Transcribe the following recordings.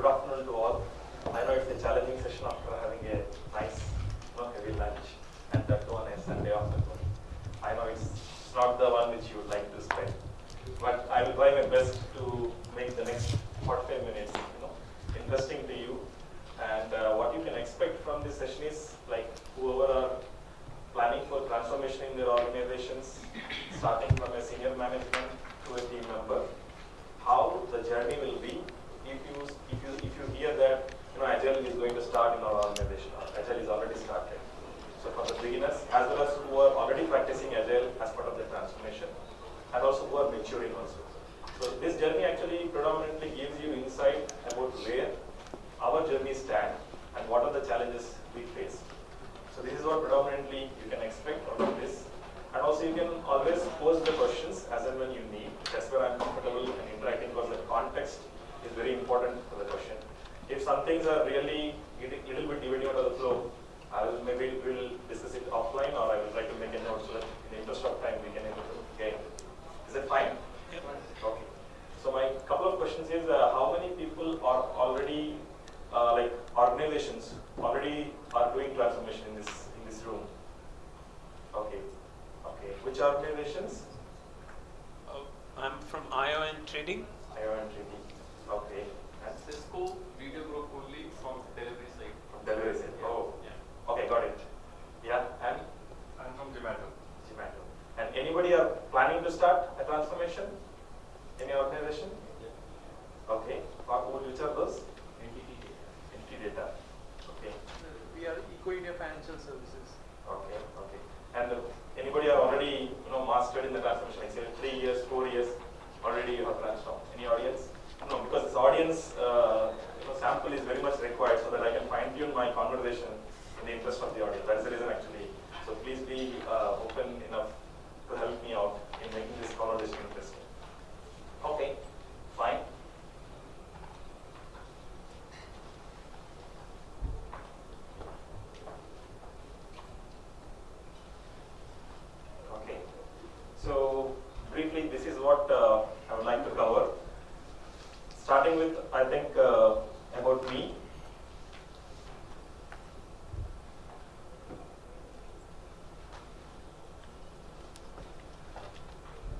Good afternoon to all. I know it's a challenging session after having a nice, you know, heavy lunch and that on a Sunday afternoon. I know it's not the one which you would like to spend, but I will try my best to make the next 45 minutes, you know, interesting to you. And uh, what you can expect from this session is like whoever are planning for transformation in their organizations, starting from a senior management to a team member, how the journey will be if you if you if you hear that you know agile is going to start in our organization agile is already started. So for the beginners as well as who are already practicing agile as part of the transformation and also who are maturing also. So this journey actually predominantly gives you insight about where our journey stand and what are the challenges we face. So this is what predominantly you can expect out of this. And also you can always pose the questions as and when you need. That's where I'm comfortable in interacting because the context is very important for the question. If some things are really a little bit deviating out of the flow, I will maybe we'll discuss it offline or I will try to make a note so that in the interest of time we can able to. Is it fine? Okay. So my couple of questions is uh, how many people are already uh, like organizations already are doing transformation in this in this room? Okay. Okay. Which organizations? Uh, I'm from ION Trading. ION Trading. Okay. And Cisco video group only from delivery side. from delivery side. Yeah. Oh. Yeah. Okay, got it. Yeah. And I'm from Zomato. Zomato. And anybody are planning to start a transformation? Any organization? Okay. Or who- which are those? NTT. Entity data. Okay. We are Eco India Financial Services. Okay. Okay. And uh, anybody are already you know mastered in the transformation? Like say three years, four years, already you have transformed. Any audience? No, because this audience uh, you know, sample is very much required so that I can fine tune my conversation in the interest of the audience. That is the reason actually. So please be uh, open enough to help me out in making this conversation interesting. Okay, fine. Okay. So briefly, this is what uh, I would like to cover. Starting with, I think, uh, about me.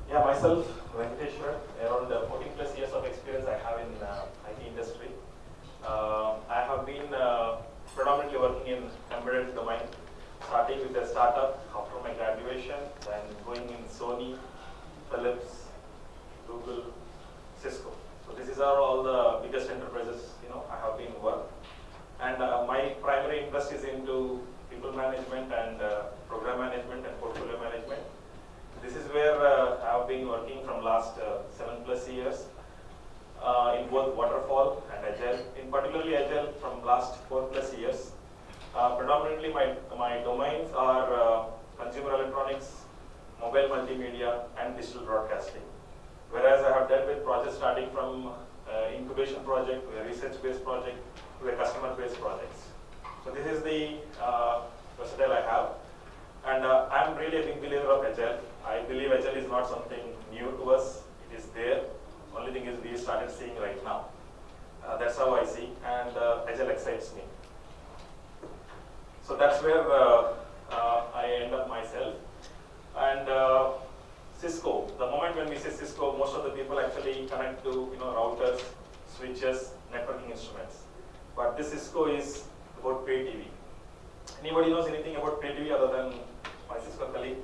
Yeah, myself, Venkateshwar, around uh, 14 plus years of experience I have in uh, IT industry. Uh, I have been uh, predominantly working in embedded domain, starting with a startup after my graduation, then going in Sony, Philips, Google, Cisco. So these are all the biggest enterprises you know I have been worked. And uh, my primary interest is into people management and uh, program management and portfolio management. This is where been working from last uh, seven plus years uh, in both waterfall and agile. In particularly agile from last four plus years. Uh, predominantly my my domains are consumer electronics, mobile multimedia, and digital broadcasting. Whereas I have dealt with projects starting from uh, incubation project to a research-based project to a customer-based projects. So this is the uh, versatile I have. And uh, I'm really a big believer of Agile. Believe Agile is not something new to us. It is there. Only thing is we started seeing right now. Uh, that's how I see. And uh, Agile excites me. So that's where uh, uh, I end up myself. And uh, Cisco, the moment when we say Cisco, most of the people actually connect to you know routers, switches, networking instruments. But this Cisco is about pay TV. Anybody knows anything about pay TV other than my Cisco colleague?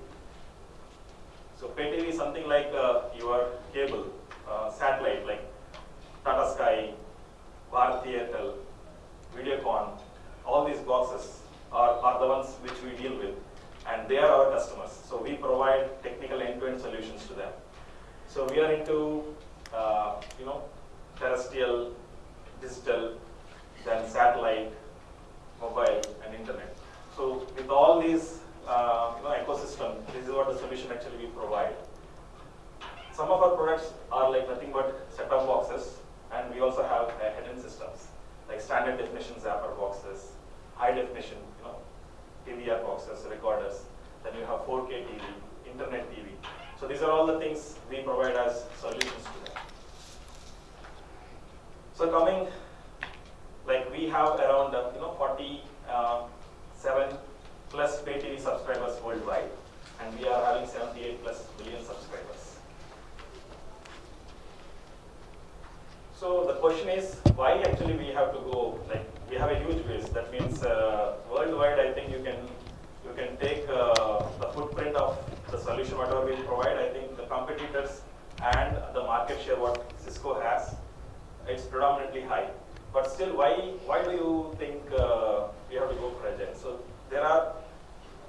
So pay TV is something like uh, your cable, uh, satellite, like Tata Sky, Bharti Airtel, Videocon, all these boxes are, are the ones which we deal with and they are our customers. So we provide technical end-to-end solutions to them. So we are into, uh, you know, terrestrial, digital, then satellite, mobile, and internet. So with all these, uh, you know, ecosystem, this is what the solution actually we provide. Some of our products are like nothing but set-top boxes, and we also have uh, hidden systems like standard definition zapper boxes, high definition, you know, TVR boxes, recorders. Then you have 4K TV, internet TV. So these are all the things we provide as solutions to them. So coming like we have around uh, you know 47 plus pay TV subscribers worldwide, and we are having 78 plus million subscribers. So the question is, why actually we have to go like we have a huge base. That means uh, worldwide, I think you can you can take uh, the footprint of the solution whatever we provide. I think the competitors and the market share what Cisco has, it's predominantly high. But still, why why do you think uh, we have to go for agile? So there are.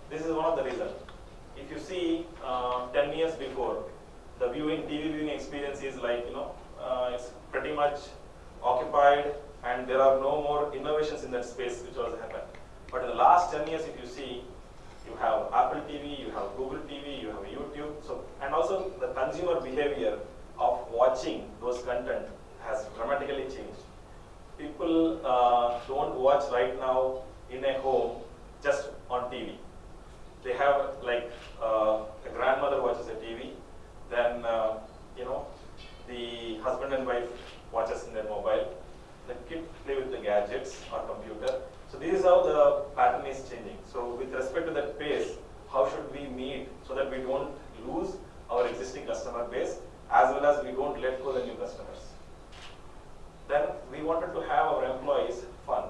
This is one of the reasons. If you see uh, 10 years before, the viewing TV viewing experience is like you know uh, it's pretty much occupied and there are no more innovations in that space which was happened. But in the last 10 years, if you see, you have Apple TV, you have Google TV, you have YouTube. So, and also the consumer behavior of watching those content has dramatically changed. People uh, don't watch right now in a home just on TV. They have like uh, a grandmother watches a TV, then uh, you know the husband and wife watches in their mobile, the kid play with the gadgets or computer. So this is how the pattern is changing. So with respect to that pace, how should we meet so that we don't lose our existing customer base as well as we don't let go the new customers. Then we wanted to have our employees fun.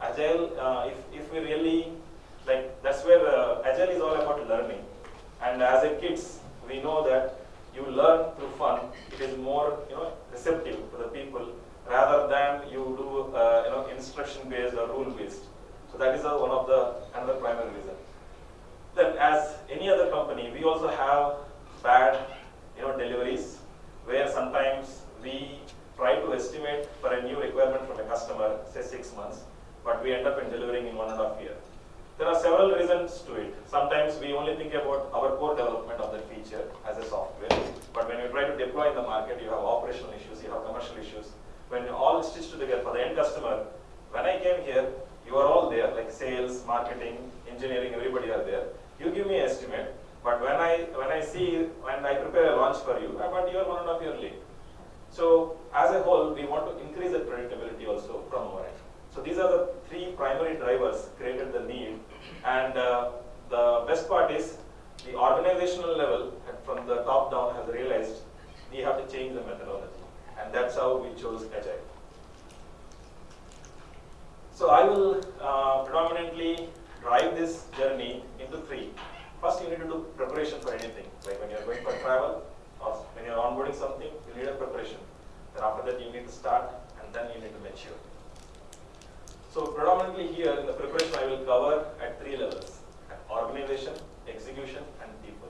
Agile, uh, if, if we really, like that's where uh, Agile is all about learning. And as a kids, we know that you learn through fun. It is more, you know, receptive to the people rather than you do, uh, you know, instruction based or rule based. So that is uh, one of the another primary reason. Then, as any other company, we also have bad, you know, deliveries where sometimes we try to estimate for a new requirement from a customer, say six months, but we end up in delivering in one and a half year. There are several reasons to it. Sometimes we only think about our core development of that feature as a software, but when you try to deploy in the market, you have operational issues, you have commercial issues. When you all stitched together for the end customer, when I came here, you are all there, like sales, marketing, engineering, everybody are there. You give me an estimate, but when I when I see when I prepare a launch for you, uh, but you are one and a half year late. So as a whole, we want to increase the predictability also from our end. So these are the three primary drivers created the need. And uh, the best part is the organizational level from the top down has realized we have to change the methodology. And that's how we chose Agile. So I will uh, predominantly drive this journey into three. First, you need to do preparation for anything. Like when you're going for travel or when you're onboarding something, you need a preparation. Then after that, you need to start and then you need to mature. So predominantly here in the preparation, I will cover at three levels, organization, execution, and people.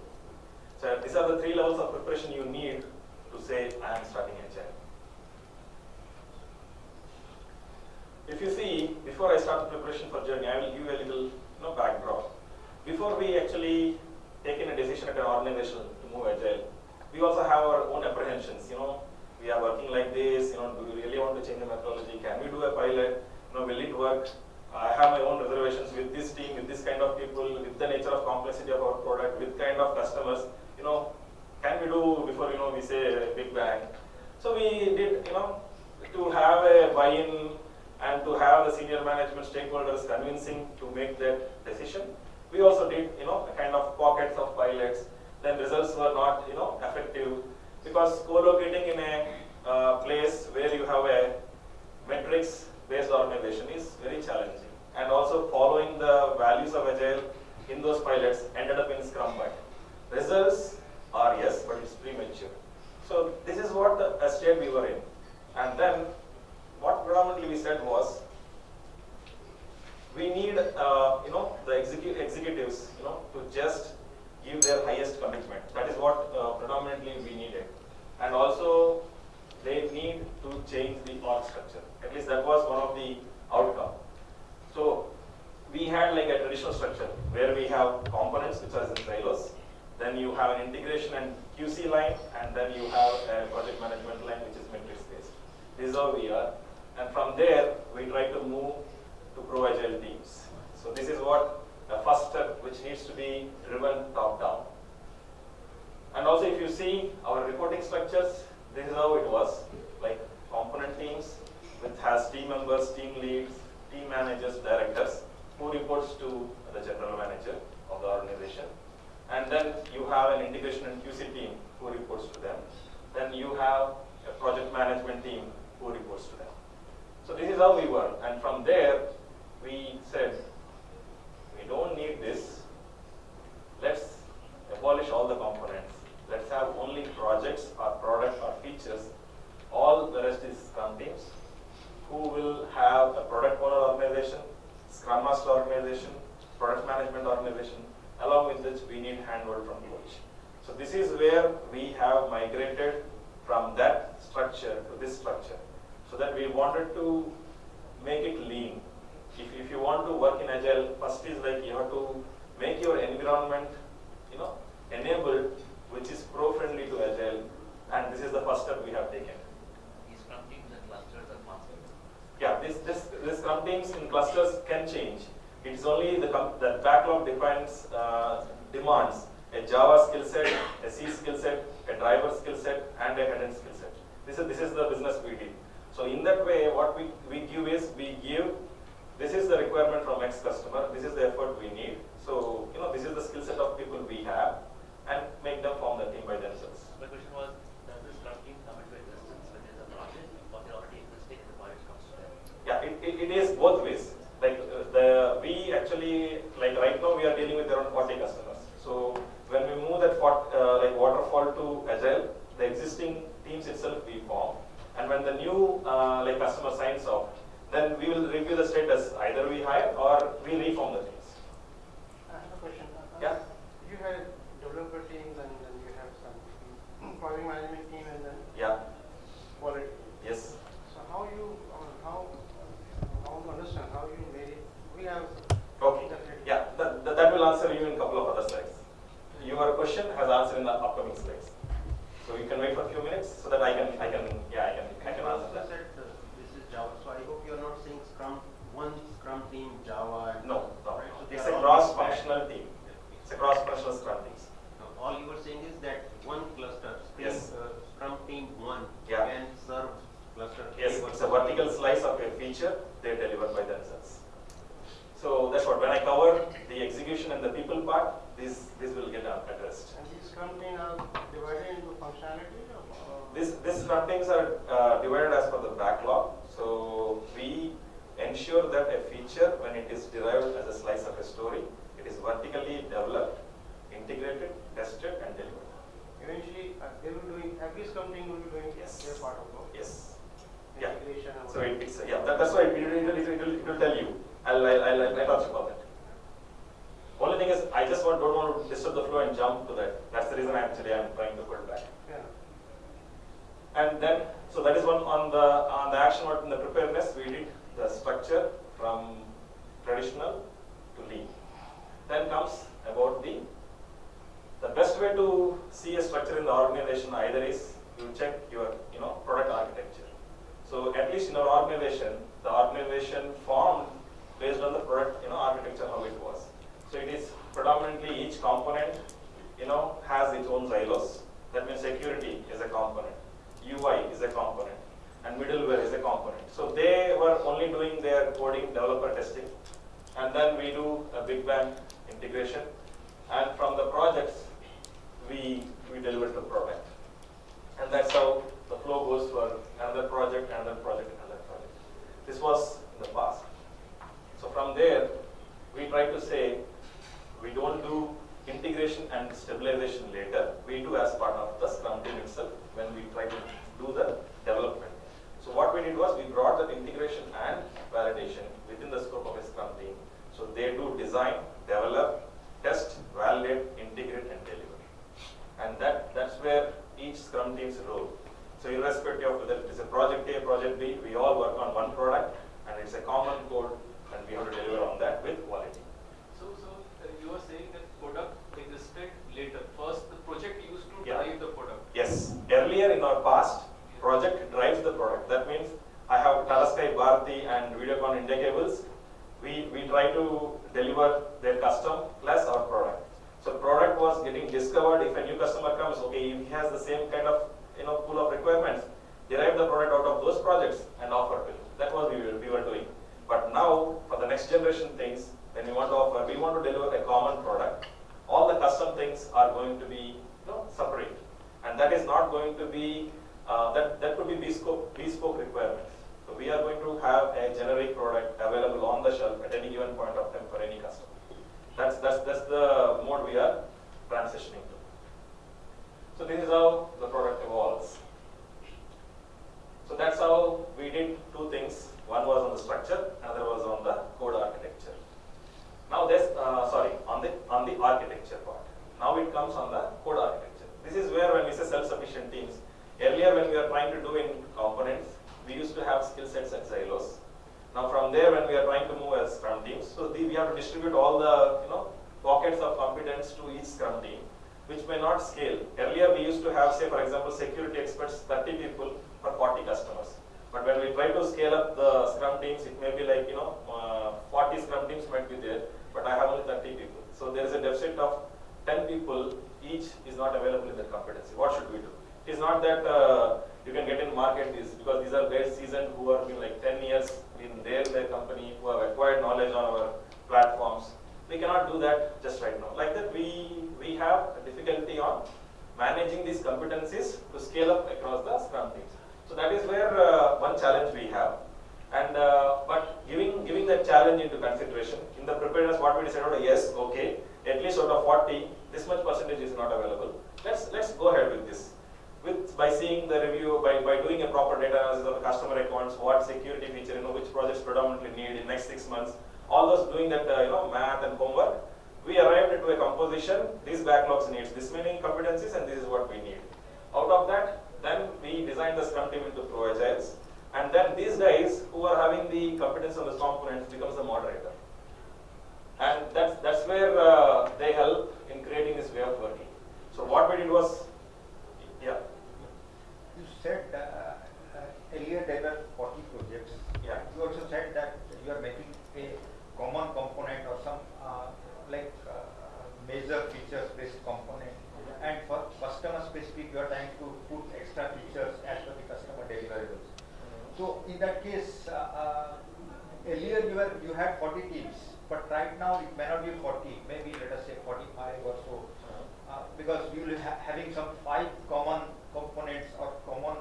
So these are the three levels of preparation you need to say, I am starting Agile. If you see, before I start the preparation for journey, I will give you a little you know, backdrop. Before we actually take in a decision at an organization to move Agile, we also have our own apprehensions, you know, we are working like this, you know, do we really want to change the methodology? Can we do a pilot? Know, will it work? I have my own reservations with this team, with this kind of people, with the nature of complexity of our product, with kind of customers. You know, can we do before you know we say big bang? So we did, you know, to have a buy-in and to have the senior management stakeholders convincing to make that decision. We also did, you know, a kind of pockets of pilots. Then results were not, you know, effective because co-locating in a uh, place where you have a metrics based organization is very challenging. And also following the values of Agile in those pilots ended up in Scrum Bind. Results are yes, but it's premature. So this is what the state we were in. And then what predominantly we said was, we need, uh, you know, the execu executives, you know, to just give their highest commitment. That is what uh, predominantly we needed. And also, they need to change the org structure. At least that was one of the outcome. So, we had like a traditional structure where we have components which are in silos. Then you have an integration and QC line, and then you have a project management line which is metrics based. This is how we are. And from there, we try to move to pro agile teams. So this is what the first step which needs to be driven top down. And also if you see our reporting structures, this is how it was, like component teams which has team members, team leads, team managers, directors, who reports to the general manager of the organization. And then you have an integration and QC team who reports to them. Then you have a project management team who reports to them. So this is how we work. And from there, we said, we don't need this. Let's abolish all the components. Let's have only projects or products or features. All the rest is Scrum teams who will have a product owner organization, Scrum Master organization, product management organization, along with which we need handhold from coach. So this is where we have migrated from that structure to this structure. So that we wanted to make it lean. If, if you want to work in Agile, first is like you have to make your environment, you know, enabled, which is pro-friendly to Agile. And this is the first step we have taken. These Scrum teams and clusters are possible. Yeah, this, this, this Scrum teams in clusters can change. It's only the, the backlog defines, uh, demands a Java skill set, a C skill set, a driver skill set, and a head-end skill set. This is, this is the business we did. So in that way, what we, we give is, we give, this is the requirement from X customer, this is the effort we need. So, you know, this is the skill set of people we have, and make them form the team by themselves. My question was, does this Scrum team come into existence when there's a project or they're already existing and the project comes to them? Yeah, it, it, it is both ways. Like uh, the we actually like right now we are dealing with around 40 customers. So when we move that fort, uh, like waterfall to agile, the existing teams itself we form, and when the new uh, like customer signs off, then we will review the status. Either we hire or we reform the teams. I have a question. Yeah. You had developer teams and then you have some project management team and then Yeah. quality. Yes. So how you, I mean, how, I want to understand how you made it, we have. Okay. definitely- Yeah, that, that, that will answer you in a couple of other slides. Your question has answered in the upcoming slides. So you can wait for a few minutes so that I can, I can, yeah, I can, I can answer that. said uh, this is Java, so I hope you're not saying Scrum, one Scrum team Java. and- No, no, Right, so it's a cross-functional team. It's a cross-functional scrum teams. No, All you were saying is that one cluster, Scrum, Yes. uh, Scrum team one Yeah. can serve cluster. Yes, A it's a vertical slice of a feature they deliver by themselves. So that's what, when I cover the execution and the people part, this, this will get addressed. And these scrum teams are divided into functionality or? This, this scrum teams are uh, divided as per the backlog. So we ensure that a feature, when it is derived as a slice of a story, it is vertically developed, integrated, tested, and delivered. Eventually, uh, they will doing, every team will be doing Yes. their part of work. Yes. Yeah. So it, it's, yeah, that, that's why it, it, will- it, will- it, will, tell you. I'll, I'll, I'll, I'll touch upon that. Only thing is, I just want, don't want to disturb the flow and jump to that. That's the reason I actually I'm trying to pull back. Yeah. And then, so that is one on the, on the action work in the preparedness, we did the structure from traditional to lean. Then comes about the, the best way to see a structure in the organization either is you check your, you know, product architecture. So at least in our organization, the organization formed based on the product, you know, architecture, how it was. So it is predominantly each component, you know, has its own silos. That means security is a component, UI is a component, and middleware is a component. So they were only doing their coding, developer testing, and then we do a big bang integration. And from the projects, we, we deliver the product. And that's how the flow goes for another project, another project, another project. This was in the past. So from there, we try to say, we don't do integration and stabilization later. We do as part of the Scrum team itself when we try to do the development. So what we did was we brought that integration and validation within the scope of a Scrum team. So they do design, develop, test, validate, integrate, and deliver. And that, that's where each Scrum team's role. So irrespective of whether it is a project A, project B, we all work on one product and it's a common code and we have to deliver on that with quality. So, so uh, you are saying that product existed later. First, the project used to Yeah. drive the product. Yes, earlier in our past, project drives the product. That means I have Tata Sky Bharti and Videocon India cables. We, we try to deliver their custom plus our product. So product was getting discovered. If a new customer comes, okay, if he has the same kind of you know pool of requirements, derive the product out of those projects and offer to him. That was we were, we were doing. But now, for the next generation things, when we want to offer, we want to deliver a common product. All the custom things are going to be you know, separate. And that is not going to be, uh, that, that could be bespoke, bespoke requirements. So we are going to have a generic product available on the shelf at any given point of time for any customer. That's, that's, that's the mode we are transitioning to. So this is how the product evolves. So that's how we did two things. One was on the structure, another was on the code architecture. Now this, uh, sorry, on the on the architecture part. Now it comes on the code architecture. This is where when we say self-sufficient teams. Earlier when we were trying to do in components, we used to have skill sets at silos. Now from there when we are trying to move as scrum teams, so the, we have to distribute all the you know pockets of competence to each scrum team, which may not scale. Earlier we used to have say for example security experts 30 people for 40 customers. But when we try to scale up the scrum teams, it may be like, you know, uh, 40 scrum teams might be there, but I have only 30 people. So there is a deficit of 10 people, each is not available in that competency. What should we do? It is not that uh, you can get in market these because these are very seasoned who have been like 10 years in their, their company, who have acquired knowledge on our platforms. We cannot do that just right now. Like that, we, we have a difficulty on managing these competencies to scale up across the scrum teams. So that is where uh, one challenge we have. And uh, but giving giving that challenge into consideration in the preparedness, what we decided, yes, okay, at least out of 40, this much percentage is not available. Let's let's go ahead with this. With by seeing the review, by, by doing a proper data analysis of the customer accounts, what security feature, you know, which projects predominantly need in next six months, all those doing that uh, you know math and homework, we arrived into a composition. These backlogs needs this many competencies, and this is what we need. Out of that, then we designed the Scrum team into Pro Agiles. And then these guys who are having the competence on the components becomes the moderator. And that's, that's where uh, they help in creating this way of working. So what we did was, yeah, said uh, uh, earlier there were 40 projects. Yeah. You also said that you are making a common component or some uh, like uh, major features based component. And for customer specific, you are trying to put extra features as per the customer deliverables. So in that case, uh, uh, earlier you were you had 40 teams, but right now it may not be 40, maybe let us say 45 or so, because you will be ha- having some five common components or common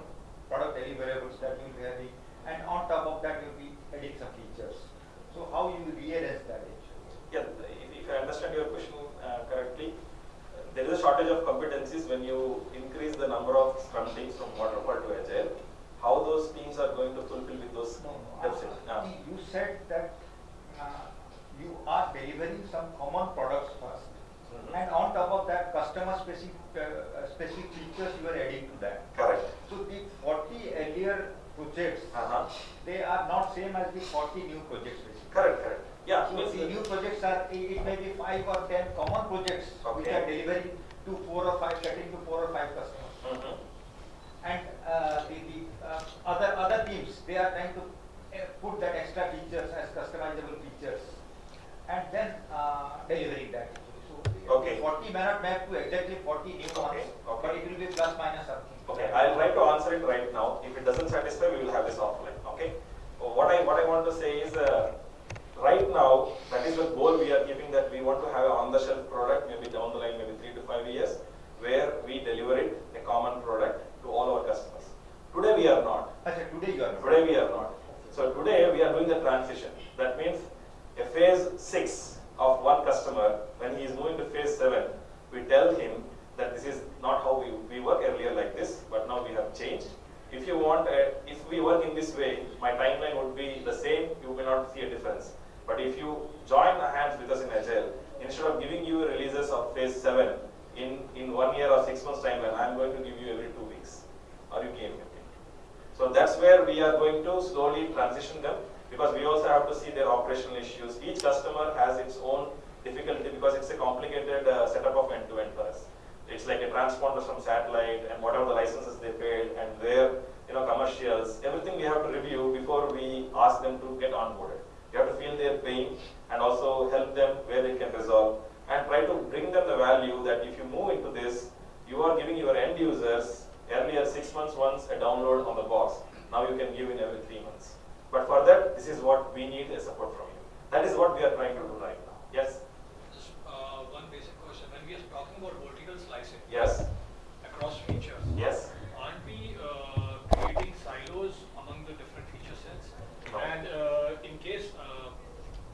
product deliverables that you will be having, and on top of that you will be adding some features. So how you will rearrange that actually? yeah, if, if I understand your question uh, correctly, there is a shortage of competencies when you increase the number of Scrum teams from waterfall to Agile. How those teams are going to fulfill with those No, no, deficits? uh, Yeah. You said that uh, you are delivering some common products first. Mhm. And on top of that, customer specific, uh, specific features you are adding to that. Correct. So the 40 earlier projects, Uh-huh. they are not same as the 40 new projects basically. Correct, correct. Yeah. So means the the- new projects are, it it may be five or 10 common projects which are delivering to four or five, getting to four or five customers. Mhm. And uh, the, the uh, other other teams, they are trying to uh, put that extra features as customizable features, and then uh, delivering that. So Okay. 40 may not map to exactly 40 new Okay, okay. but it will be plus minus something. Okay, I'll try to answer it right now. If it doesn't satisfy, we will have this offline. Okay. What I what I want to say is, uh, right now that is the goal we are keeping that we want to have an on-the-shelf product, maybe down the line, maybe three to five years, where we deliver it a common product to all our customers. Today we are not. Today you are. not. Today we are not. So today we are doing the transition. That means a phase six of one customer, when he is moving to phase seven, we tell him that this is not how we, we work earlier like this, but now we have changed. If you want, a, if we work in this way, my timeline would be the same, you may not see a difference. But if you join hands with us in Agile, instead of giving you releases of phase seven in, in one year or six months timeline, I'm going to give you every two weeks. Are you game with? So that's where we are going to slowly transition them because we also have to see their operational issues. Each customer has its own difficulty because it's a complicated uh, setup of end-to-end for us. It's like a transponder from satellite and whatever the licenses they paid and their you know commercials, everything we have to review before we ask them to get onboarded. We have to feel their pain and also help them where they can resolve and try to bring them the value that if you move into this, you are giving your end users earlier six months once a download on the box. Now you can give in every three months. But for that, this is what we need a support from you. That is what we are trying to do right now. Yes? Uh, one basic question. When we are talking about vertical slicing Yes? across features, Yes? aren't we uh, creating silos among the different feature sets? No. And uh, in case, uh,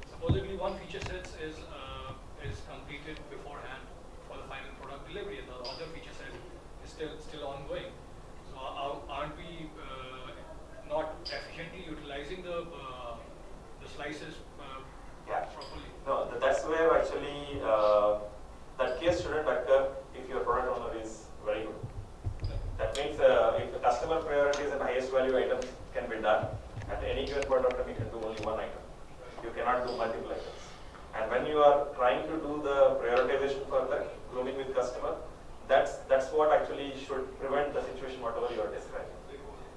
supposedly one feature set is uh, is completed beforehand for the final product delivery, and the other feature set is still still ongoing. So are- aren't we uh, not efficiently utilizing the uh, the slices uh, Yeah. properly? No, th- that's where actually uh, that case shouldn't occur if your product owner is very good. That means uh, if the customer priorities and highest value items can be done, at any given point of time you can do only one item. You cannot do multiple items. And when you are trying to do the prioritization for the grooming with customer, that's, that's what actually should prevent the situation whatever you are describing.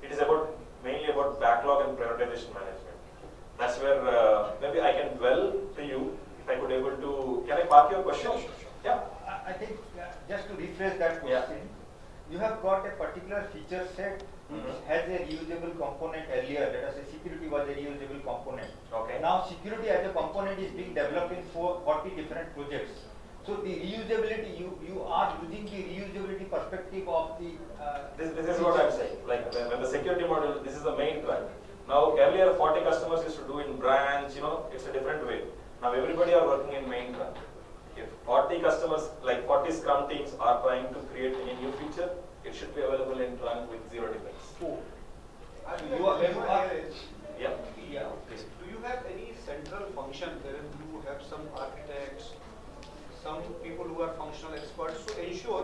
It is about, mainly about backlog and prioritization management. That's where uh, maybe I can dwell to you if I could able to, can I park your question? Sure, sure, sure. Yeah. I think, uh, just to rephrase that Yeah. question, you have got a particular feature set. Has a reusable component earlier, let us say security was a reusable component. Okay. Now security as a component is being developed in four, 40 different projects. So the reusability, you, you are using the reusability perspective of the. uh, This, this is what I'm saying, like when, when the security model, this is the main trunk. Now earlier forty customers used to do in branch, you know, it's a different way. Now everybody are working in main trunk. If forty customers, like forty scrum teams are trying to create a new feature, it should be available in trunk with zero defects. I think You are- you are- here is, Yeah, Yeah, please. do you have any central function wherein you have some architects, some people who are functional experts to ensure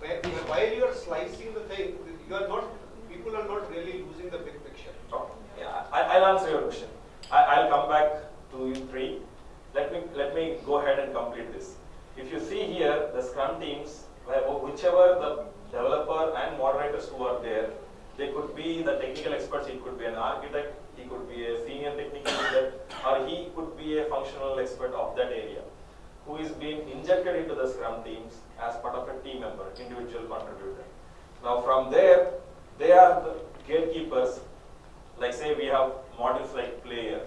where, while you are slicing the thing, you are not, people are not really losing the big picture. okay. Yeah, I, I'll answer your question. I, I'll come back to you three. Let me, let me go ahead and complete this. If you see here, the Scrum teams, whichever the developer and moderators who are there, they could be the technical experts, he could be an architect, he could be a senior technical leader, or he could be a functional expert of that area, who is being injected into the Scrum teams as part of a team member, individual contributor. Now from there, they are the gatekeepers like say we have modules like player,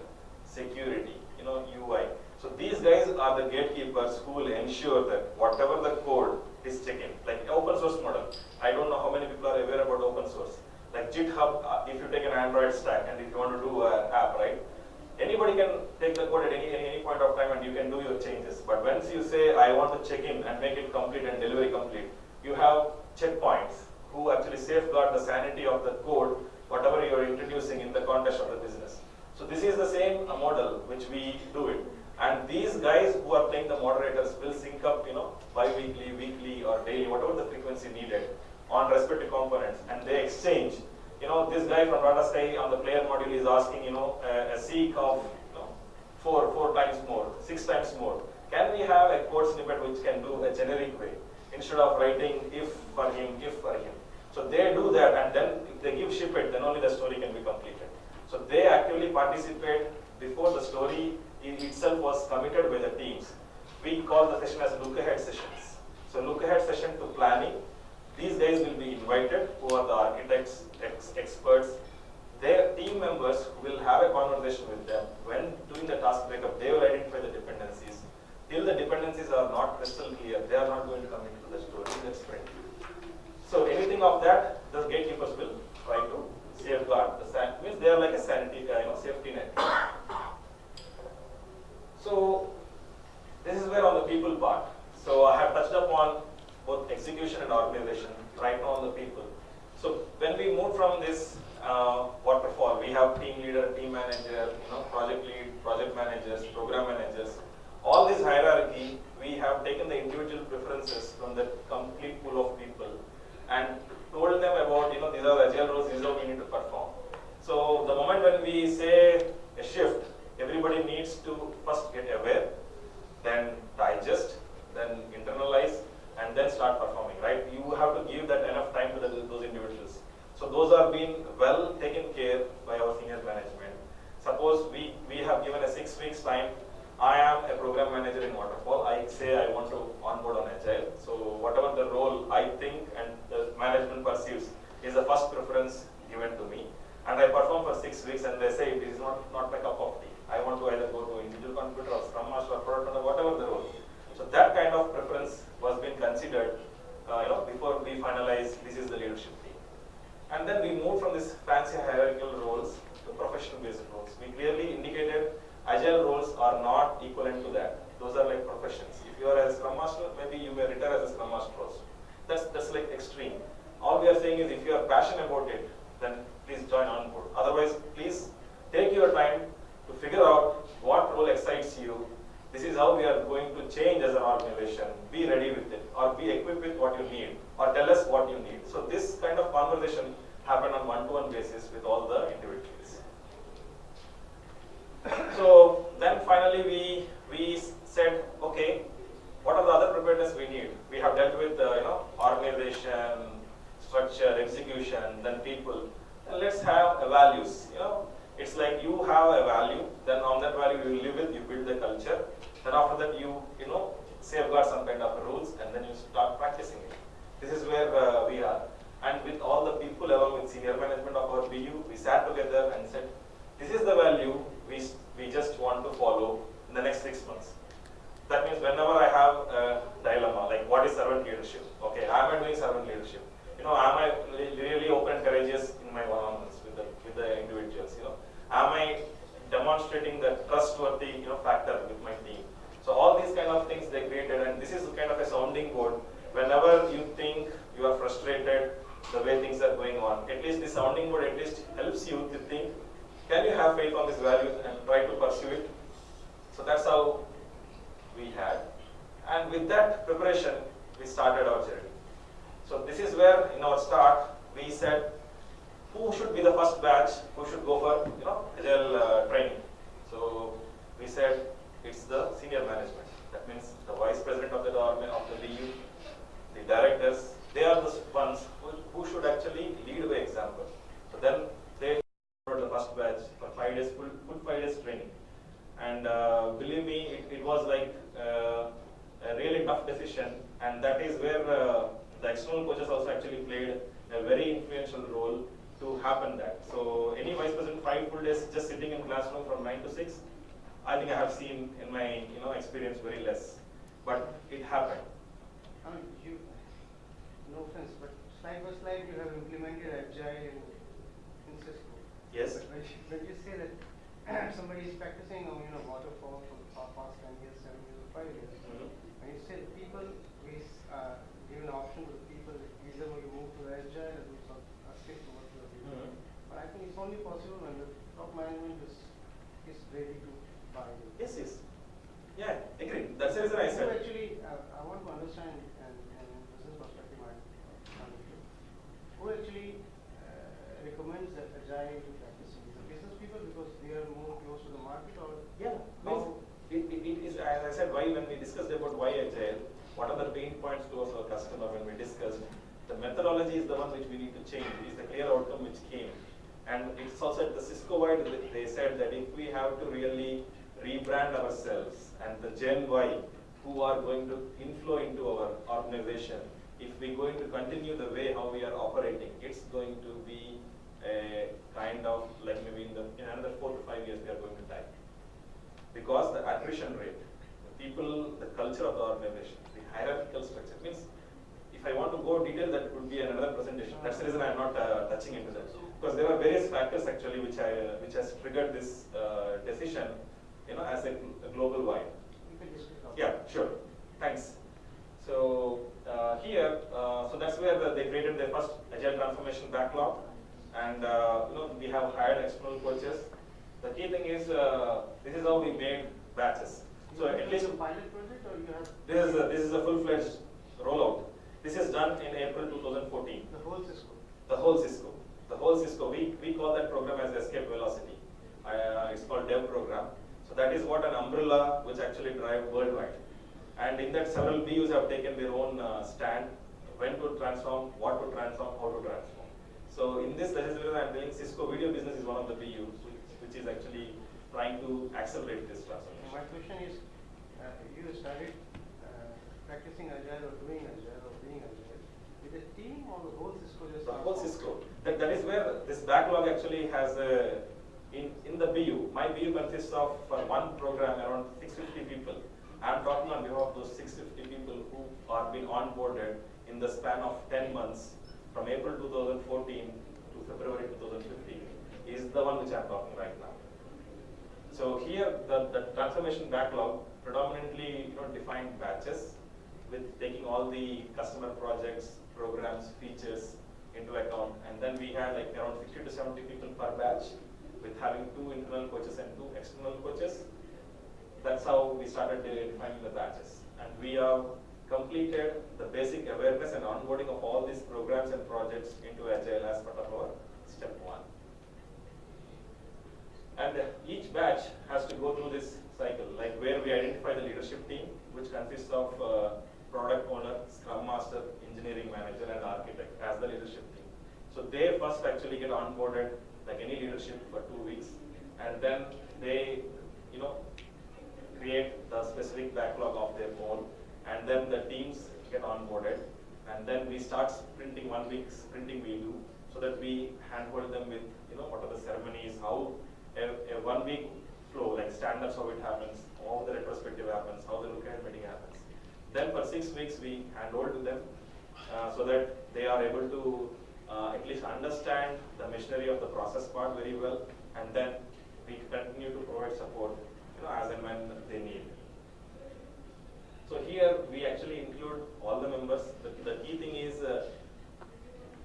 security, you know, UI. So these guys are the gatekeepers who will ensure that whatever the code is checking, like open source model. I don't know how many people are aware about open source. Like GitHub, uh, if you take an Android stack and if you want to do an app, right? Anybody can take the code at any, any any point of time and you can do your changes. But once you say, I want to check in and make it complete and delivery complete, you have checkpoints who actually safeguard the sanity of the code, whatever you are introducing in the context of the business. So this is the same uh, model which we do it. And these guys who are playing the moderators will sync up, you know, bi-weekly, weekly or daily, whatever the frequency needed on respective components and they exchange. You know, this guy from Sky on the player module is asking, you know, a, a seek of, you know, four, four times more, six times more. Can we have a code snippet which can do a generic way instead of writing if for him, if for him? So they do that and then if they give ship it, then only the story can be completed. So they actively participate before the story in itself was committed by the teams. We call the session as look ahead sessions. So look ahead session to planning. These guys will be invited, who are the architects, ex- experts. Their team members will have a conversation with them. When doing the task breakup, they will identify the dependencies. Till the dependencies are not crystal clear, they are not going to come into the story the sprint. So anything of that, the gatekeepers will try to safeguard the means they are like a sanity, uh, you know, safety net. So this is where on the people part. So I have touched upon both execution and organization. Right now on the people. So when we move from this uh, waterfall, we have team leader, team manager, you know, project lead, project managers, program managers. All this hierarchy, we have taken the individual preferences from the complete pool of people and told them about, you know, these are the agile roles, these are we need to perform. So the moment when we say a shift, everybody needs to first get aware, then digest, then internalize, and then start performing, right? You have to give that enough time to the, those individuals. So those are being well taken care by our senior management. Suppose we, we have given a six weeks time, I am a program manager in Waterfall, I say I want to onboard on Agile. So whatever the role I think and the management perceives is the first preference given to me. And I perform for six weeks and they say it is want to either go to individual computer or Scrum Master or Product Owner, whatever the role. So that kind of preference was being considered uh, you know, before we finalize this is the leadership team. And then we moved from this fancy hierarchical roles to professional based roles. We clearly indicated agile roles are not equivalent to that. Those are like professions. If you are a Scrum Master, maybe you may retire as a Scrum Master also. That's, that's like extreme. All we are saying is if you are passionate about it, then please join on board. Otherwise, please take your time what role excites you. This is how we are going to change as an organization. Be ready with it, or be equipped with what you need, or tell us what you need. So this kind of conversation happened on one-to-one basis with all the individuals. So then finally we we said, okay, what are the other preparedness we need? We have dealt with uh, you know organization, structure, execution, then people. And let's have values. You know, it's like you have a value, then on that value you live with, you build the culture. Then after that you you know safeguard some kind of rules, and then you start practicing it. This is where uh, we are. And with all the people along with senior management of our BU, we sat together and said, this is the value we, we just want to follow in the next six months. That means whenever I have a dilemma, like what is servant leadership? Okay, am I doing servant leadership? You know, am I re- really open and courageous in my one-on-ones with the, with the individuals? You know, am I demonstrating the trustworthy, you know, factor with my team? So all these kind of things they created, and this is kind of a sounding board. Whenever you think you are frustrated, the way things are going on, at least the sounding board at least helps you to think, can you have faith on this value and try to pursue it? So that's how we had. And with that preparation, we started our journey. So this is where in our start, we said, who should be the first batch, who should go for, you know, agile uh, training. So we said, it's the senior management. That means the vice president of the government, of the BU, the directors, they are the ones who, who should actually lead by example. So then they were the first batch for five days, full, full five days training. And uh, believe me, it, it was like uh, a really tough decision, and that is where uh, the external coaches also actually played a very influential role to happen that. So any vice president five full days just sitting in classroom from nine to six, I think I have seen in my you know experience very less, but it happened. Mean, you, no offense, but slide by slide you have implemented agile in, in Cisco. Yes. But when you, when you say that somebody is practicing on, you know, waterfall for the past ten years, seven years, or five years, Mhm. when you say the people, we uh, give an option to the people, either you move to agile or do some, uh, stick to what you are doing. Mhm. But I think it's only possible when the top management is, is ready to buy it. Yes, yes. Yeah, agree. That's the reason I said. actually, uh, I want to understand, and, and in business perspective, I, who actually uh, recommends that agile practices? The business people because they are more close to the market or? Yeah, How- means it, it, it is, as I said, why when we discussed about why agile, what are the pain points towards our customer when we discussed, the methodology is the one which we need to change, is the clear outcome which came. And it's also at the Cisco wide, they- they said that if we have to really rebrand ourselves and the Gen Y who are going to inflow into our organization, if we're going to continue the way how we are operating, it's going to be a kind of like maybe in the in another four to five years we are going to die. Because the attrition rate, the people, the culture of the organization, the hierarchical structure means if I want to go detail, that would be another presentation. That's the reason I'm not uh, touching into that because there are various factors actually which I uh, which has triggered this uh, decision, you know, as a, global wide. You can discuss. about Yeah, sure. Thanks. So uh, here, uh, so that's where the, they created their first agile transformation backlog, and uh, you know we have hired external coaches. The key thing is uh, this is how we made batches. So at least a pilot project or you have this is a, this is a full-fledged rollout. This is done in April 2014 the whole Cisco? the whole Cisco. The whole Cisco, we, we call that program as Escape Velocity. Uh, it's called Dev program. So that is what an umbrella which actually drive worldwide. And in that several BUs have taken their own uh, stand, when to transform, what to transform, how to transform. So in this legislature I'm telling Cisco video business is one of the BUs which, is actually trying to accelerate this transformation. My question is, uh, you started uh, practicing agile or doing agile or being agile a team or the whole Cisco just? The whole Cisco. That, that is where this backlog actually has a, in, in the BU, my BU consists of for one program around 650 people. I'm talking on behalf of those 650 people who are being onboarded in the span of 10 months from April 2014 to February 2015 is the one which I'm talking right now. So here, the, the transformation backlog predominantly you know, defined batches with taking all the customer projects, programs, features into account. And then we had like around 60 to 70 people per batch with having two internal coaches and two external coaches. that's how we started de- defining the batches. And we have completed the basic awareness and onboarding of all these programs and projects into Agile as part of our step one. And each batch has to go through this cycle, like where we identify the leadership team, which consists of uh, product owner, scrum master, engineering manager, and architect as the leadership team. So they first actually get onboarded like any leadership for two weeks, and then they, you know, create the specific backlog of their own, and then the teams get onboarded, and then we start sprinting one week sprinting we do, so that we handhold them with, you know, what are the ceremonies, how a, a one week flow, like stand-ups, how it happens, how the retrospective happens, how the look-ahead meeting happens. Then for six weeks, we handhold to them, uh, so that they are able to uh, at least understand the machinery of the process part very well, and then we continue to provide support, you know, as and when they need. So here we actually include all the members. The, the key thing is uh,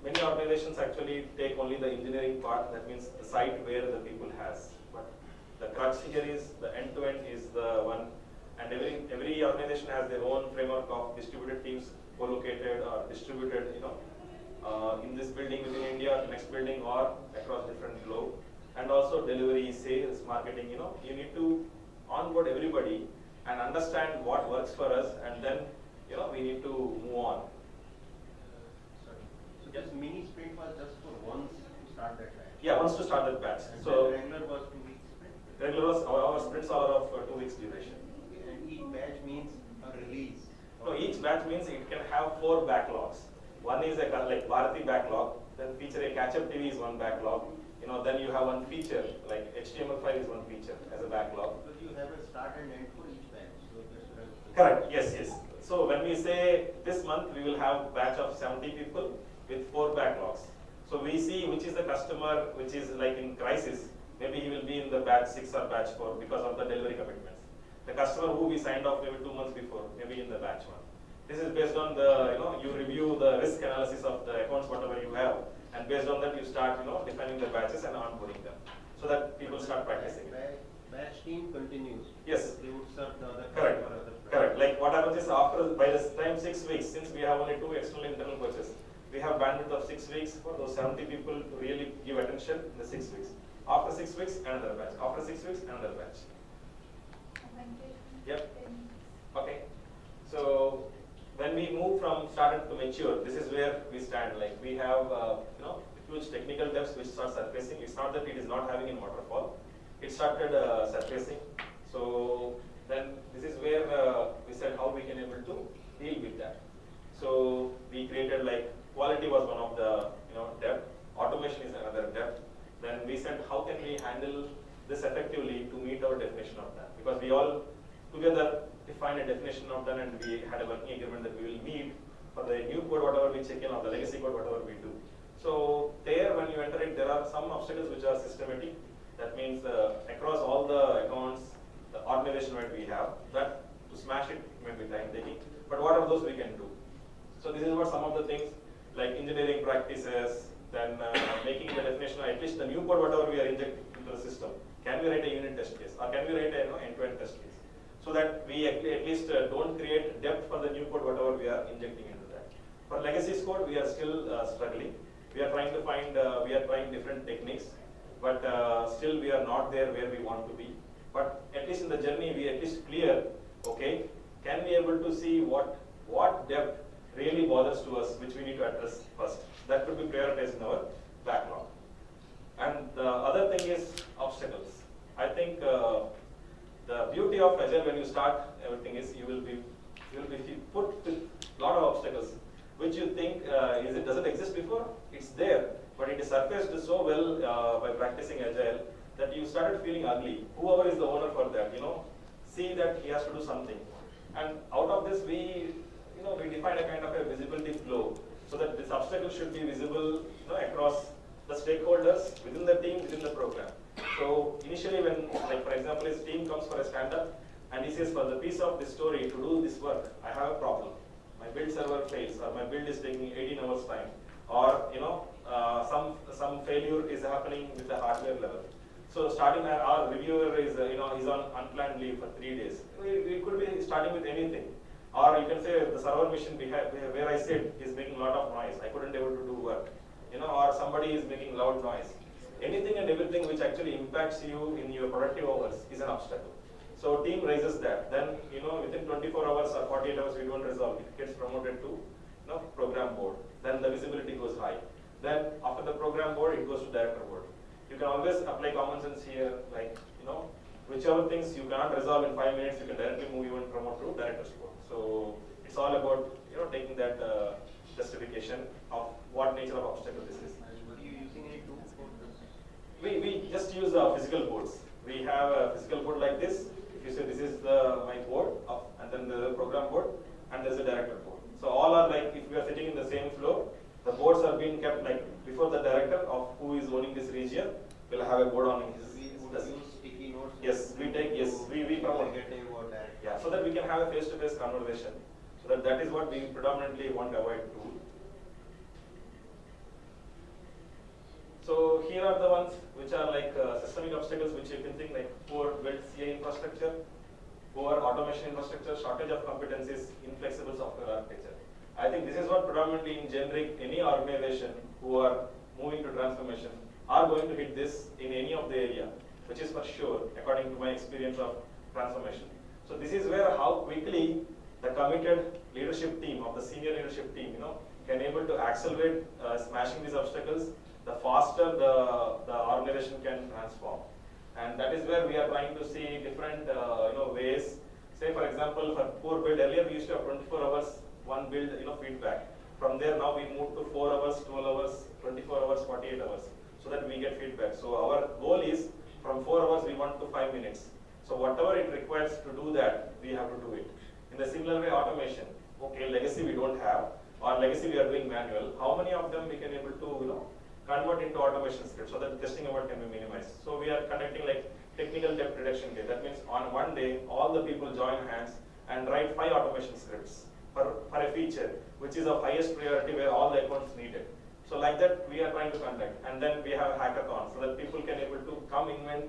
many organizations actually take only the engineering part. That means the site where the people has. But the crux here is the end-to-end is the one, and every every organization has their own framework of distributed teams, co-located or distributed, you know, uh, in this building within India, the next building, or across different globe. And also delivery, sales, marketing. You know, you need to onboard everybody and understand what works for us, and then you know we need to move on. Sorry. So this mini sprint was just for once to start that batch? Yeah, once to start that batch. And So regular was two weeks sprint? regular was our, our sprints are of uh, two weeks duration. Each batch means a release? No, each batch means it can have four backlogs. One is a like Bharati backlog, then feature a catch-up TV is one backlog. You know, then you have one feature, like HTML5 is one feature as a backlog. But you have a start and end for each batch, so Correct, yes, yes. So when we say this month, we will have batch of 70 people with four backlogs. So we see which is the customer which is like in crisis, maybe he will be in the batch six or batch four because of the delivery commitments. The customer who we signed off maybe two months before, maybe in the batch one. This is based on the, you know, you review the risk analysis of the accounts, whatever you have, and based on that you start, you know, defining the batches and onboarding them, so that people start practicing. Batch- Batch team continues. Yes. They would serve the other. Correct, other correct. Like what happens is after, by the time six weeks, since we have only two external internal coaches, we have bandwidth of six weeks for those seventy people to really give attention in the six weeks. After six weeks, another batch. After six weeks, another batch. Yep. Okay. So when we move from started to mature, this is where we stand. Like we have, uh, you know, huge technical debts which start surfacing. It's not that it is not having in waterfall. It started uh, surfacing. So then this is where uh, we said how we can able to deal with that. So we created like quality was one of the you know depth. Automation is another depth. Then we said how can we handle this effectively to meet our definition of that because we all together defined a definition of them and we had a working agreement that we will meet for the new code whatever we check in or the legacy code whatever we do. So there when you enter it there are some obstacles which are systematic. That means uh, across all the accounts, the organization that we have, that to smash it may be time taking. But what are those we can do? So this is what some of the things like engineering practices, then uh, making the definition, at least the new code, whatever we are injecting into the system. Can we write a unit test case or can we write a you know, end-to-end test case? So that we at least uh, don't create depth for the new code, whatever we are injecting into that. For legacy code, we are still uh, struggling. We are trying to find, uh, we are trying different techniques, but still we are not there where we want to be. But at least in the journey, we at least clear, okay, can we able to see what, what depth really bothers to us, which we need to address first. That could be prioritized in our backlog. And the other thing is obstacles. I think uh, the beauty of Agile when you start everything is you will be you will be put with a lot of obstacles, which you think uh, is it doesn't exist before. It's there, but it is surfaced so well uh, by practicing Agile that you started feeling ugly. Whoever is the owner for that, you know, see that he has to do something. And out of this, we you know we define a kind of a visibility flow so that this obstacle should be visible you know across the stakeholders within the team within the program. So initially when like for example his team comes for a stand-up and he says for the piece of this story to do this work I have a problem. My build server fails or my build is taking 18 hours time or you know uh, some some failure is happening with the hardware level. So starting our, our reviewer is, uh, you know, he's on unplanned leave for three days. We, we could be starting with anything. Or you can say the server machine where- where I sit is making a lot of noise. I couldn't able to do work. You know, or somebody is making loud noise. Anything and everything which actually impacts you in your productive hours is an obstacle. So team raises that. Then, you know, within 24 hours or 48 hours, we don't resolve. It gets promoted to, you know, program board. Then the visibility goes high. Then after the program board, it goes to director board. You can always apply common sense here, like, you know, whichever things you cannot resolve in five minutes, you can directly move even promote to director's board. So it's all about, you know, taking that uh, justification of what nature of obstacle this is. Are you using any tools for this? We, we just use uh, physical boards. We have a physical board like this. If you say this is the my board, of, and then the program board, and there's a director board. So all are like if we are sitting in the same floor, the boards are being kept like before the director of who is owning this region will have a board on his. His desk. sticky notes. Yes, we take- yes, we- we promote. Negative or direct. Yeah, so that we can have a face-to-face conversation. So that that is what we predominantly want to avoid too. So here are the ones which are like uh, systemic obstacles which you can think like poor built CA infrastructure, poor automation infrastructure, shortage of competencies, inflexible software architecture. I think this is what predominantly in generic any organization who are moving to transformation are going to hit this in any of the area, which is for sure according to my experience of transformation. So this is where how quickly the committed leadership team of the senior leadership team, you know, can able to accelerate uh, smashing these obstacles, the faster the, the organization can transform. And that is where we are trying to see different, uh, you know, ways. Say for example, for poor build, earlier we used to have 24 hours, one build, you know, feedback. From there now we move to 4 hours, 12 hours, 24 hours, 48 hours, so that we get feedback. So our goal is from 4 hours we want to 5 minutes. So whatever it requires to do that, we have to do it. In the similar way, automation. Okay, legacy we don't have, or legacy we are doing manual. How many of them we can able to, you know, convert into automation scripts so that testing amount can be minimized. So we are conducting like technical debt reduction day. That means on one day, all the people join hands and write five automation scripts for, for a feature, which is of highest priority where all the accounts needed. So like that, we are trying to conduct. And then we have a hackathon so that people can able to come invent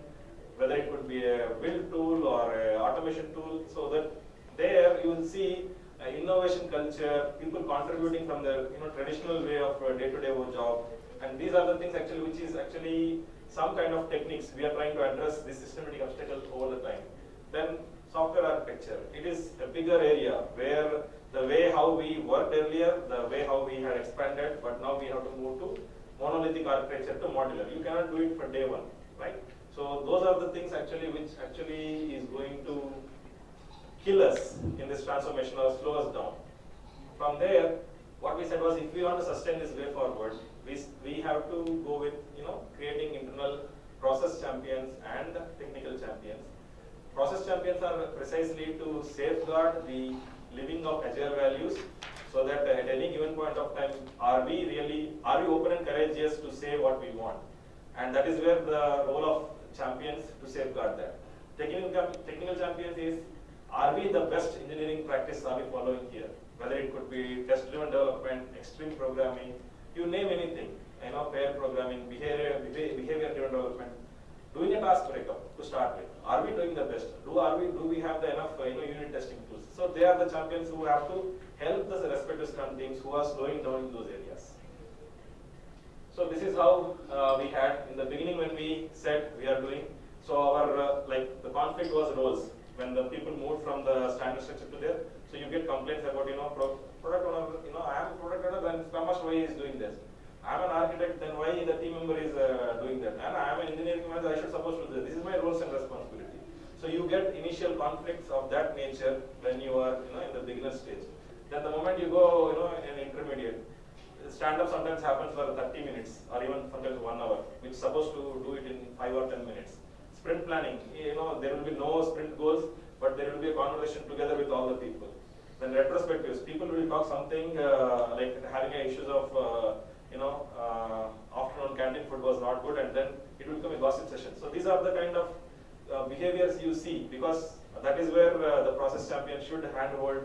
whether it could be a build tool or a automation tool, so that there you will see uh, innovation culture, people contributing from the you know traditional way of uh, day-to-day work job, and these are the things actually which is actually some kind of techniques we are trying to address this systematic obstacle over the time. Then software architecture, it is a bigger area where the way how we worked earlier, the way how we had expanded, but now we have to move to monolithic architecture to modular. You cannot do it for day one, right? So those are the things actually which actually is going to kill us in this transformation or slow us down. From there, what we said was if we want to sustain this way forward, we, we have to go with, you know, creating internal process champions and technical champions. Process champions are precisely to safeguard the living of agile values so that at any given point of time, are we really, are we open and courageous to say what we want? And that is where the role of champions to safeguard that. Technical, technical champions is, are we the best engineering practice are we following here? Whether it could be test-driven development, extreme programming, you name anything, you know, pair programming, behavior, behavior-driven development. Doing a task breakup to start with. Are we doing the best? Do are we do we have the enough you know unit testing tools? So they are the champions who have to help the respective Scrum teams who are slowing down in those areas. So this is how uh, we had in the beginning when we said we are doing. So our uh, like the conflict was roles when the people moved from the standard structure to there. So you get complaints about you know product owner. You know I am a product owner, then Scrum Master why he is doing this. I am an architect, then why the team member is uh, doing that? And I am an engineering manager, I should supposed to do this. This is my roles and responsibility. So you get initial conflicts of that nature when you are you know in the beginner stage. Then the moment you go you know in intermediate, stand up sometimes happens for 30 minutes or even sometimes one hour, which is supposed to do it in five or 10 minutes. Sprint planning, you know, there will be no sprint goals, but there will be a conversation together with all the people. Then retrospectives, people will talk something uh, like having issues of, uh, you know, uh, afternoon canteen food was not good, and then it will become a gossip session. So these are the kind of uh, behaviors you see because that is where uh, the process champion should handhold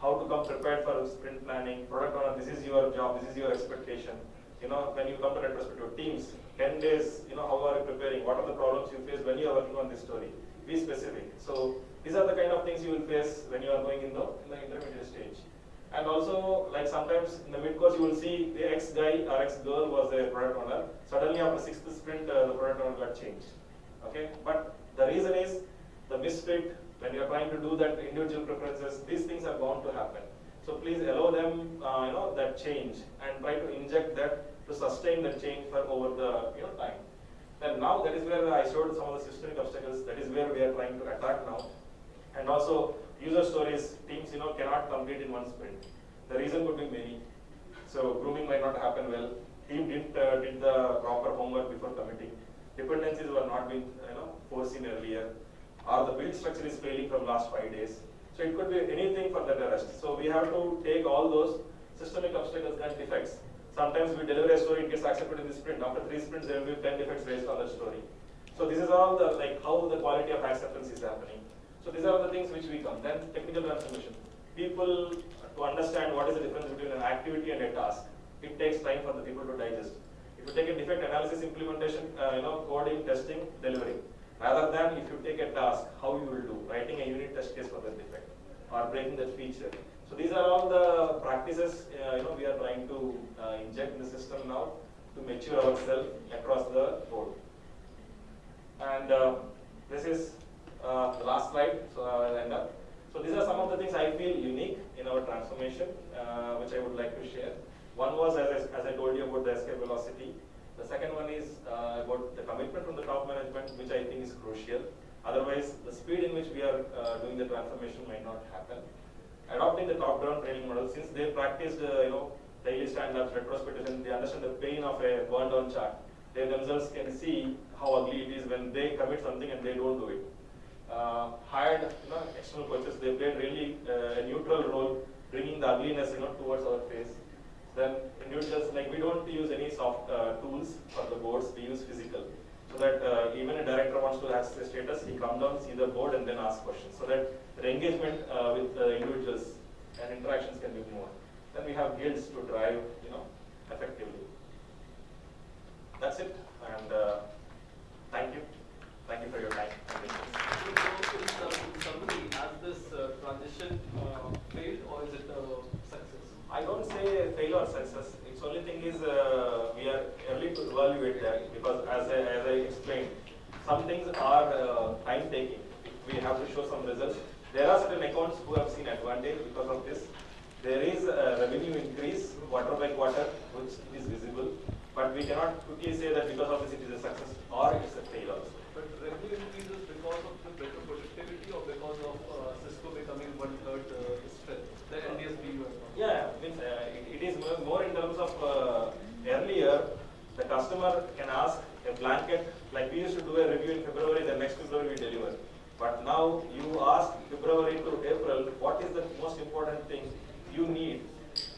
how to come prepared for sprint planning, product owner, this is your job, this is your expectation. you know, when you come to retrospective teams, 10 days, you know, how are you preparing? What are the problems you face when you are working on this story? Be specific. So these are the kind of things you will face when you are going in the, in the intermediate stage. And also, like sometimes in the mid course, you will see the ex guy or ex girl was a product owner. Suddenly, after sixth sprint, uh, the product owner got changed. Okay, but the reason is the misfit. When you are trying to do that individual preferences, these things are bound to happen. So please allow them, uh, you know, that change and try to inject that to sustain that change for over the you know time. And now that is where I showed some of the systemic obstacles. That is where we are trying to attack now. And also user stories, teams you know cannot complete in one sprint. The reason could be many. So grooming might not happen well. Team didn't uh, did the proper homework before committing. Dependencies were not being you know foreseen earlier, or the build structure is failing from last five days. So it could be anything for that arrest. So we have to take all those systemic obstacles and defects. Sometimes we deliver a story, it gets accepted in the sprint. After three sprints, there will be 10 defects based on that story. So this is all the like how the quality of acceptance is happening. So these are the things which we come. Then technical transformation. People to understand what is the difference between an activity and a task. It takes time for the people to digest. If you take a defect analysis, implementation, uh, you know, coding, testing, delivering, rather than if you take a task, how you will do, writing a unit test case for that defect or breaking that feature. So these are all the practices, uh, you know, we are trying to uh, inject in the system now to mature ourselves across the board. And uh, this is uh, the last slide, so I will end up. So these are some of the things I feel unique in our transformation, uh, which I would like to share. One was, as I, as I told you, about the escape velocity. The second one is uh, about the commitment from the top management, which I think is crucial. Otherwise, the speed in which we are uh, doing the transformation might not happen. Adopting the top-down training model, since they practiced, uh, you know, daily stand-ups, retrospectives, and they understand the pain of a burn-down chart, they themselves can see how ugly it is when they commit something and they don't do it. Uh, hired you know, external coaches, they played really uh, a neutral role, bringing the ugliness you know, towards our face. Then individuals, like we don't use any soft uh, tools for the boards, we use physical. So that even a director wants to ask the status, he come down, see the board and then ask questions. So that the engagement with the individuals and interactions can be more. Then we have guilds to drive, you know, effectively. That's it. And uh, thank you. Thank you for your time. and interest. So, in sum- summary, has this uh, transition uh, failed or is it a success? I don't say failure or success. Its only thing is uh, we are early to evaluate that because as I, as I explained, some things are time taking. We have to show some results. There are certain accounts who have seen advantage because of this. There is a revenue increase quarter by quarter, which is visible, but we cannot quickly say that because of this it is a success or it's a failure. also. But revenue increases because of the better productivity or because of uh, Cisco becoming one third uh, strength, the NDS being one third? Yeah, means uh, it, it is more- more in terms of uh, earlier, the customer can ask a blanket, like we used to do a review in February, the next February we deliver. But now you ask February to April, what is the most important thing you need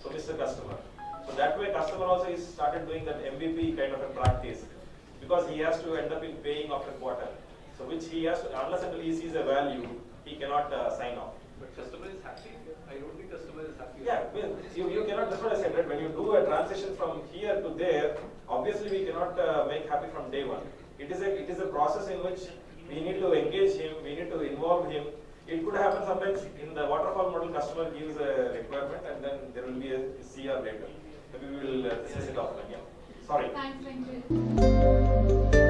for Mr. Customer? So that way customer also is started doing that MVP kind of a practice because he has to end up in paying after quarter. So which he has, to, unless until he sees a value, he cannot uh, sign off. But customer is happy. I don't think customer is happy. Yeah, well, you, you cannot, that's what I said, right? When you do a transition from here to there, obviously we cannot uh, make happy from day one. It is a, it is a process in which we need to engage him, we need to involve him. It could happen sometimes in the waterfall model, customer gives a requirement and then there will be a CR later. Maybe we will uh, discuss it offline, yeah. Sorry. Thanks, Venkat.